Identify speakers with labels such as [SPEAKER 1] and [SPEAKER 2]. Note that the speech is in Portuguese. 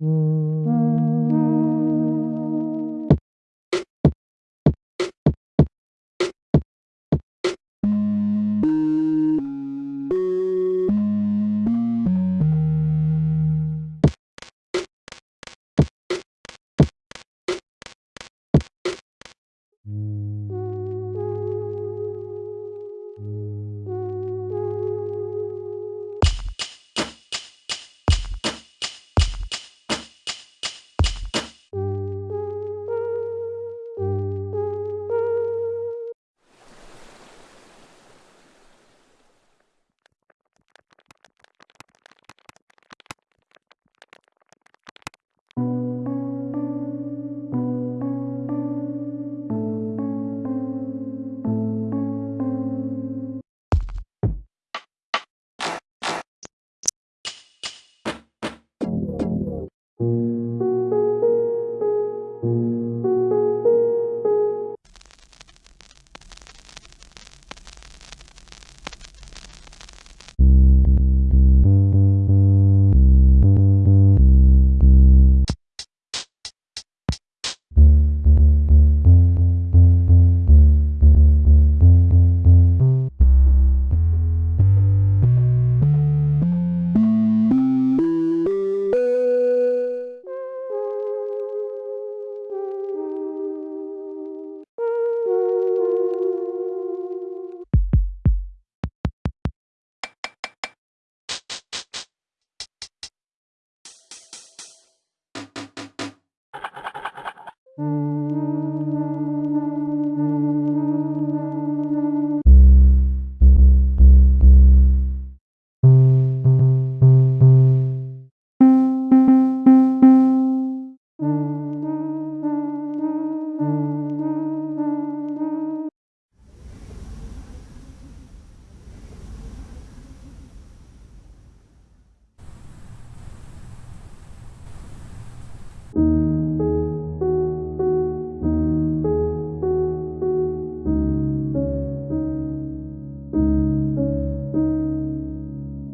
[SPEAKER 1] Mm. Música